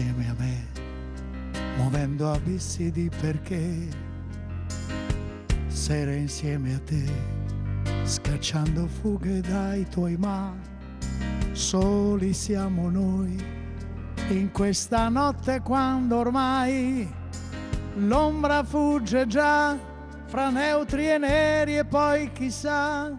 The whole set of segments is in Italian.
a me, muovendo abissi di perché, sera insieme a te, scacciando fughe dai tuoi ma, soli siamo noi, in questa notte quando ormai l'ombra fugge già fra neutri e neri e poi chissà.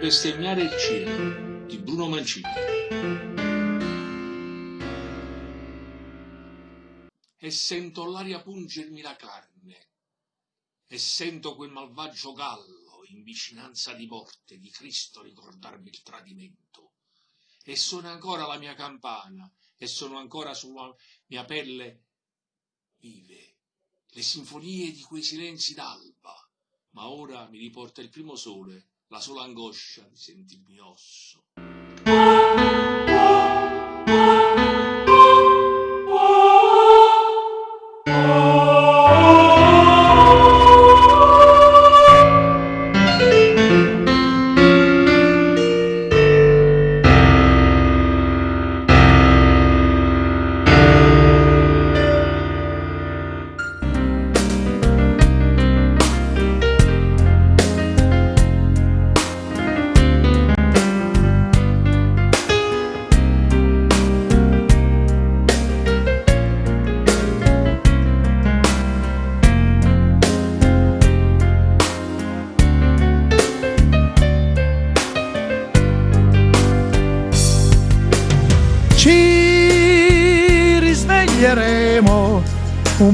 Bestemmiare il cielo di Bruno Mancini. E sento l'aria pungermi la carne. E sento quel malvagio gallo in vicinanza di morte di Cristo ricordarmi il tradimento. E suona ancora la mia campana e sono ancora sulla mia pelle vive le sinfonie di quei silenzi d'alba. Ma ora mi riporta il primo sole la sola angoscia di sentirmi osso.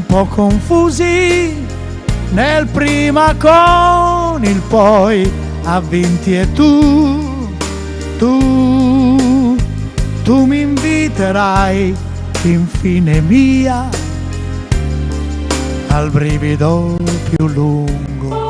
Po' confusi nel prima con il poi avvinti e tu, tu, tu mi inviterai infine mia al brivido più lungo.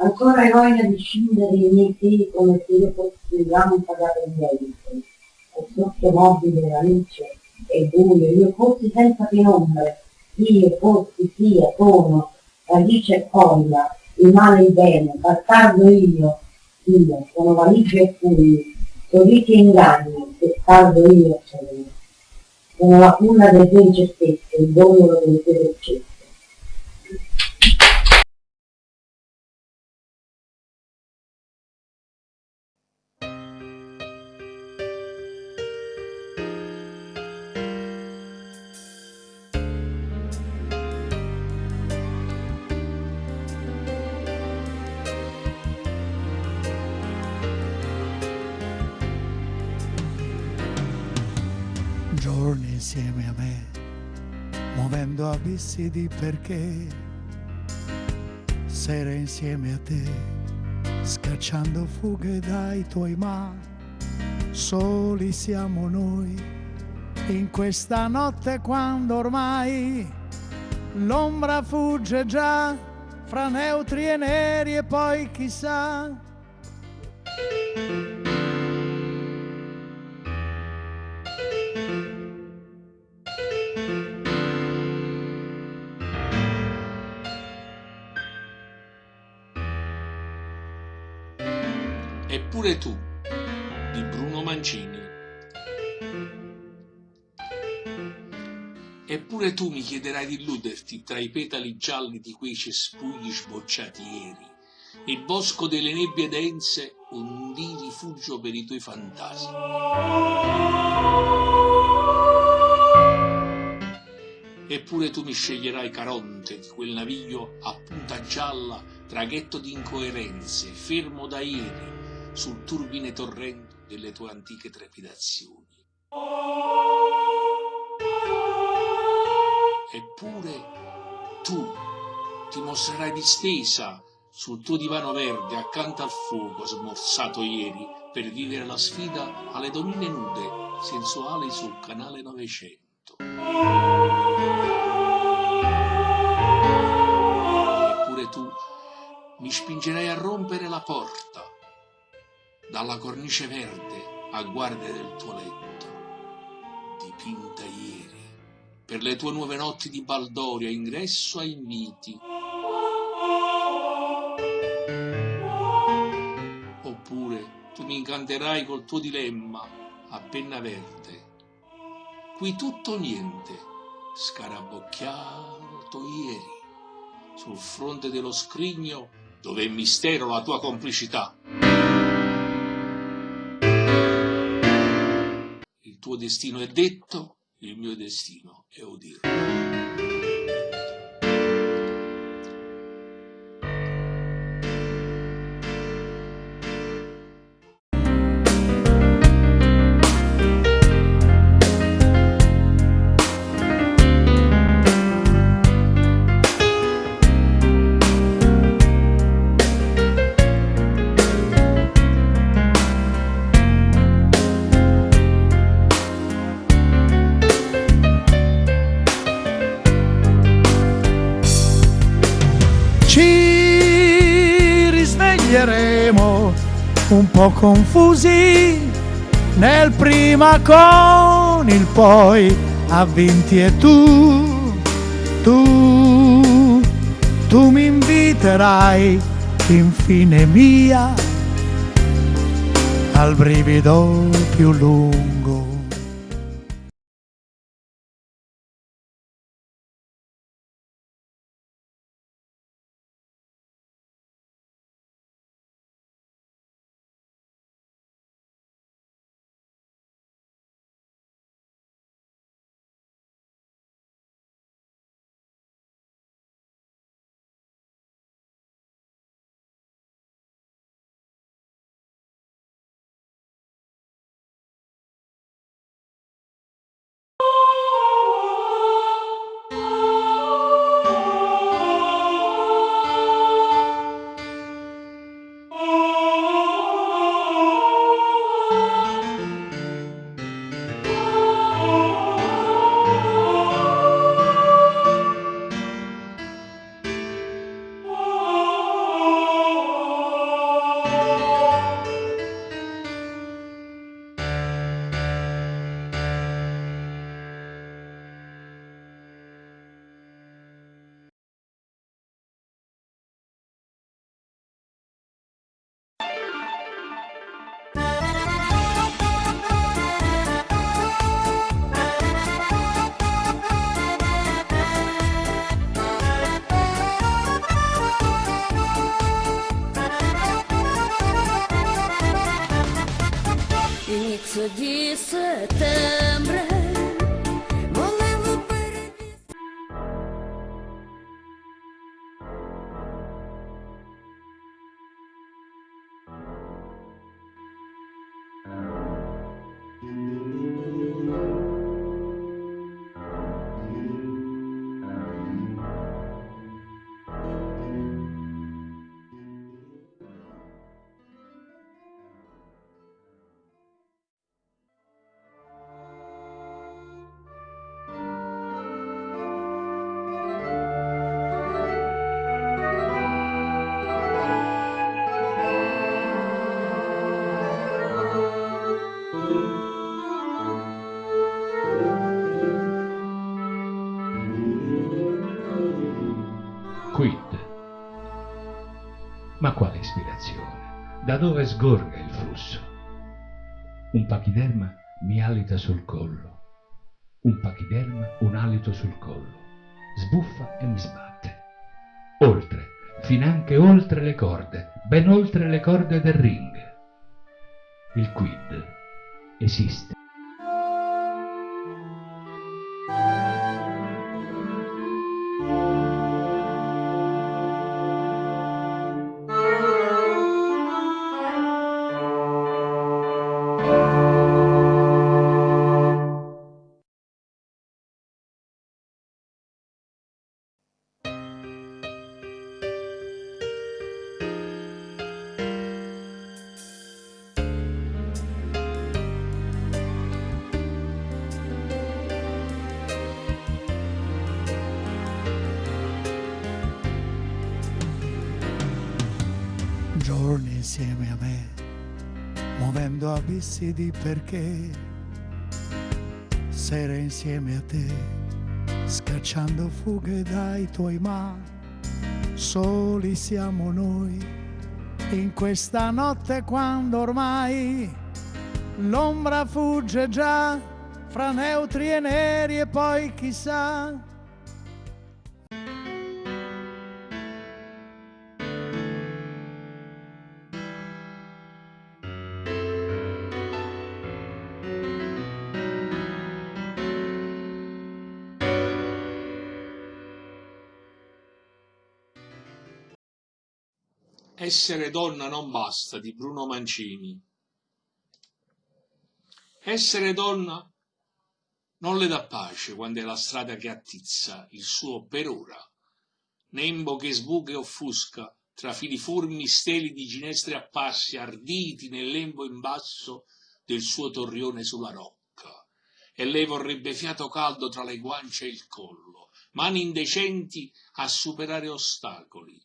Ancora eroina di scindere i miei piedi come se io fossi un ramo pagato di aiuto. E sotto mobile la luce e buio, io fossi senza penombre, io fossi, sia, sono, radice e foglia, il male e il bene, bastardo io, io, sono valigia e fugli, sorrisi e inganni, testardo io sono. Sono la culla delle tue incertezze, il dondolo delle tue dolcezze. Insieme a me, muovendo abissi di perché, sere insieme a te, scacciando fughe dai tuoi ma, soli siamo noi, in questa notte quando ormai l'ombra fugge già fra neutri e neri e poi chissà. Eppure tu, di Bruno Mancini. Eppure tu mi chiederai di illuderti tra i petali gialli di quei cespugli sbocciati ieri, il bosco delle nebbie dense un di rifugio per i tuoi fantasmi. Eppure tu mi sceglierai Caronte di quel naviglio a punta gialla, traghetto di incoerenze, fermo da ieri, sul turbine torrento delle tue antiche trepidazioni. Eppure tu ti mostrerai distesa sul tuo divano verde accanto al fuoco smorzato ieri per vivere la sfida alle donnine nude sensuali sul canale 900. Eppure tu mi spingerai a rompere la porta dalla cornice verde a guardia del tuo letto, dipinta ieri, per le tue nuove notti di baldoria, ingresso a inviti. Oppure tu mi incanterai col tuo dilemma a penna verde. Qui tutto o niente, scarabocchiato ieri, sul fronte dello scrigno dove è mistero la tua complicità. Il tuo destino è detto, il mio destino è udirlo. Risveglieremo un po' confusi nel prima con il poi avvinti e tu, tu, tu mi inviterai infine mia al brivido più lungo. Ispirazione? Da dove sgorga il flusso? Un pachiderma mi alita sul collo. Un pachiderma un alito sul collo. Sbuffa e mi sbatte. Oltre, finanche oltre le corde, ben oltre le corde del ring. Il quid esiste. Insieme a me, muovendo abissi di perché, sere insieme a te, scacciando fughe dai tuoi ma, soli siamo noi, in questa notte quando ormai l'ombra fugge già fra neutri e neri e poi chissà Essere donna non basta di Bruno Mancini. Essere donna non le dà pace quando è la strada che attizza il suo per ora, nembo che sbuca e offusca tra filiformi steli di ginestre a arditi nel lembo in basso del suo torrione sulla rocca. E lei vorrebbe fiato caldo tra le guance e il collo, mani indecenti a superare ostacoli,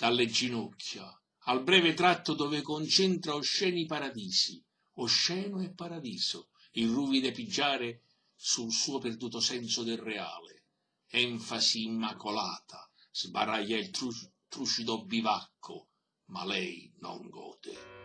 dalle ginocchia, al breve tratto dove concentra osceni paradisi, osceno e paradiso, il ruvide pigiare sul suo perduto senso del reale. Enfasi immacolata, sbaraglia il tru- trucido bivacco, ma lei non gode.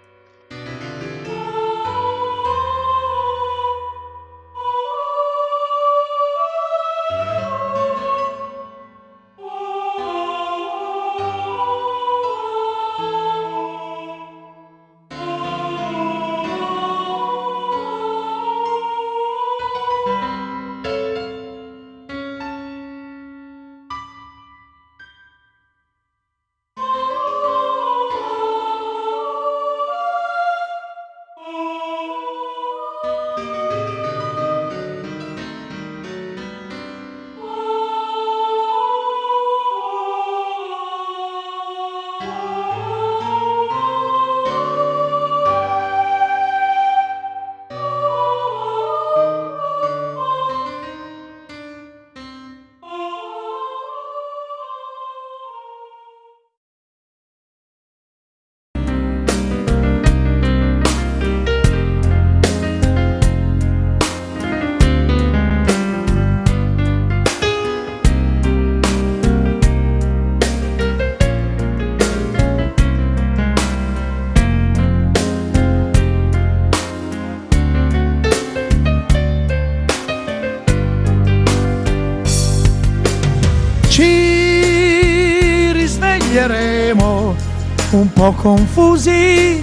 Po' confusi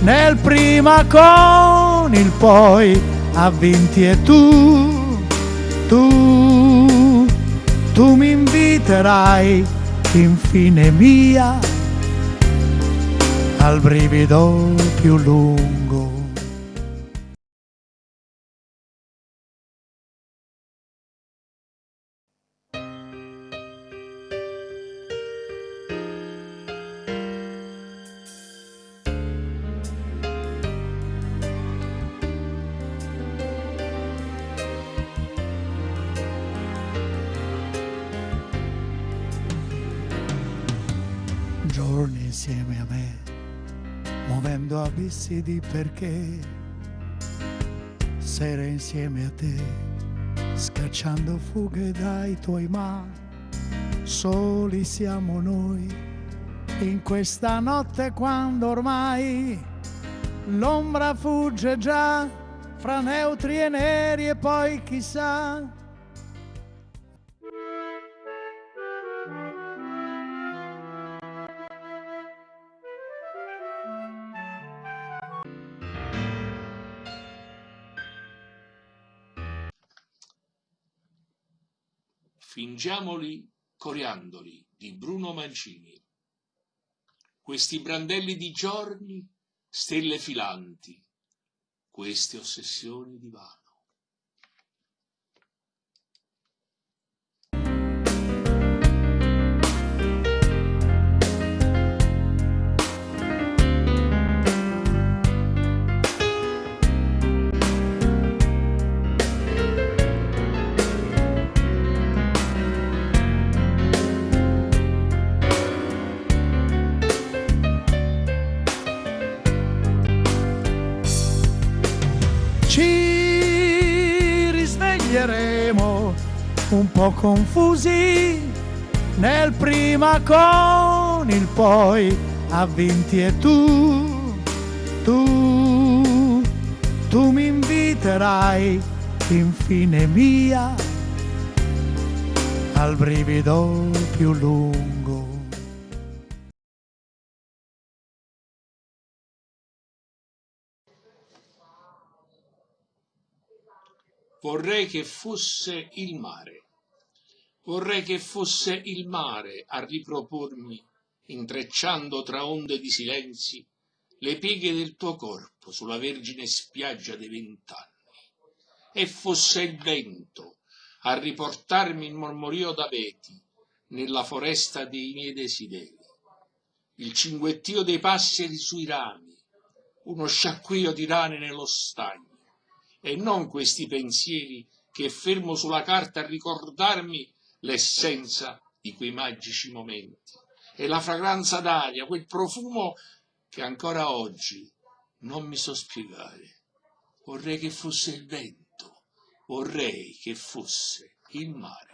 nel prima con il poi ha vinti e tu, tu, tu mi inviterai infine mia al brivido più lungo. Abissi di perché, sere insieme a te, scacciando fughe dai tuoi ma, soli siamo noi, in questa notte quando ormai l'ombra fugge già fra neutri e neri e poi chissà Fingiamoli coriandoli di Bruno Mancini. Questi brandelli di giorni, stelle filanti, queste ossessioni di un po' confusi nel prima con il poi ha vinti e tu, tu, tu mi inviterai infine mia al brivido più lungo. Vorrei che fosse il mare. Vorrei che fosse il mare a ripropormi, intrecciando tra onde di silenzi, le pieghe del tuo corpo sulla vergine spiaggia dei vent'anni. E fosse il vento a riportarmi il mormorio d'abeti nella foresta dei miei desideri. Il cinguettio dei passeri sui rami, uno sciacquio di rane nello stagno e non questi pensieri che fermo sulla carta a ricordarmi l'essenza di quei magici momenti e la fragranza d'aria, quel profumo che ancora oggi non mi so spiegare. Vorrei che fosse il vento, vorrei che fosse il mare.